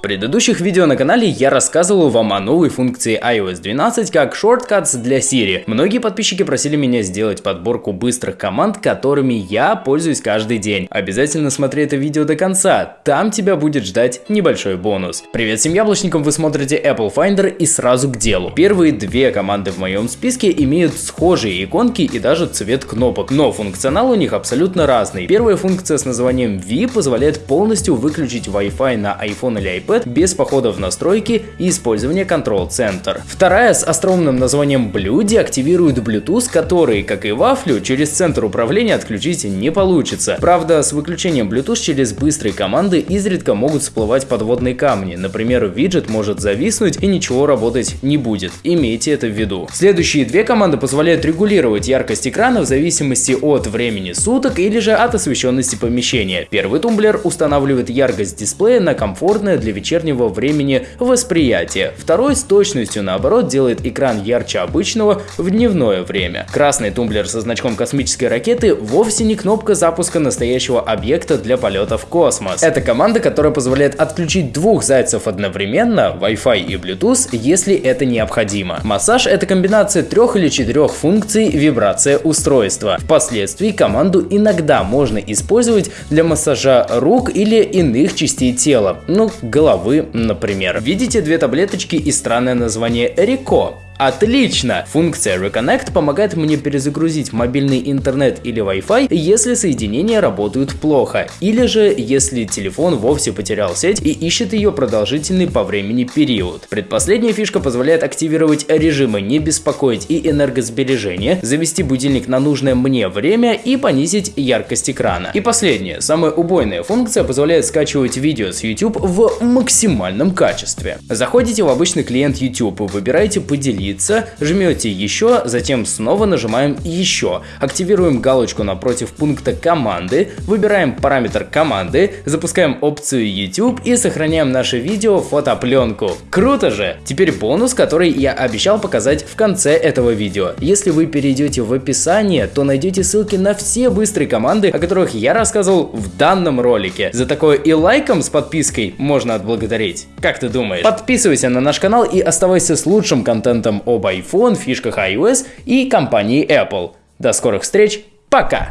В предыдущих видео на канале я рассказывал вам о новой функции iOS 12 как Shortcuts для Siri. Многие подписчики просили меня сделать подборку быстрых команд, которыми я пользуюсь каждый день. Обязательно смотри это видео до конца, там тебя будет ждать небольшой бонус. Привет всем яблочникам, вы смотрите Apple Finder и сразу к делу. Первые две команды в моем списке имеют схожие иконки и даже цвет кнопок, но функционал у них абсолютно разный. Первая функция с названием V позволяет полностью выключить Wi-Fi на iPhone или iPad iPad без похода в настройки и использования Control Center. Вторая с остроумным названием Blue деактивирует Bluetooth, который, как и вафлю, через центр управления отключить не получится. Правда, с выключением Bluetooth через быстрые команды изредка могут всплывать подводные камни. Например, виджет может зависнуть и ничего работать не будет. Имейте это в виду. Следующие две команды позволяют регулировать яркость экрана в зависимости от времени суток или же от освещенности помещения. Первый тумблер устанавливает яркость дисплея на комфортное для вечернего времени восприятия. Второй с точностью наоборот делает экран ярче обычного в дневное время. Красный тумблер со значком космической ракеты вовсе не кнопка запуска настоящего объекта для полета в космос. Это команда, которая позволяет отключить двух зайцев одновременно, Wi-Fi и Bluetooth, если это необходимо. Массаж это комбинация трех или четырех функций вибрация устройства. Впоследствии команду иногда можно использовать для массажа рук или иных частей тела, ну, головы, например. Видите две таблеточки и странное название Рико? Отлично! Функция Reconnect помогает мне перезагрузить мобильный интернет или Wi-Fi, если соединения работают плохо, или же если телефон вовсе потерял сеть и ищет ее продолжительный по времени период. Предпоследняя фишка позволяет активировать режимы не беспокоить и энергосбережение, завести будильник на нужное мне время и понизить яркость экрана. И последняя, самая убойная функция позволяет скачивать видео с YouTube в максимальном качестве. Заходите в обычный клиент YouTube, выбираете поделиться появиться, жмете еще, затем снова нажимаем еще. Активируем галочку напротив пункта команды, выбираем параметр команды, запускаем опцию YouTube и сохраняем наше видео в фотопленку. Круто же! Теперь бонус, который я обещал показать в конце этого видео. Если вы перейдете в описание, то найдете ссылки на все быстрые команды, о которых я рассказывал в данном ролике. За такое и лайком с подпиской можно отблагодарить. Как ты думаешь? Подписывайся на наш канал и оставайся с лучшим контентом об iPhone, фишках iOS и компании Apple. До скорых встреч, пока!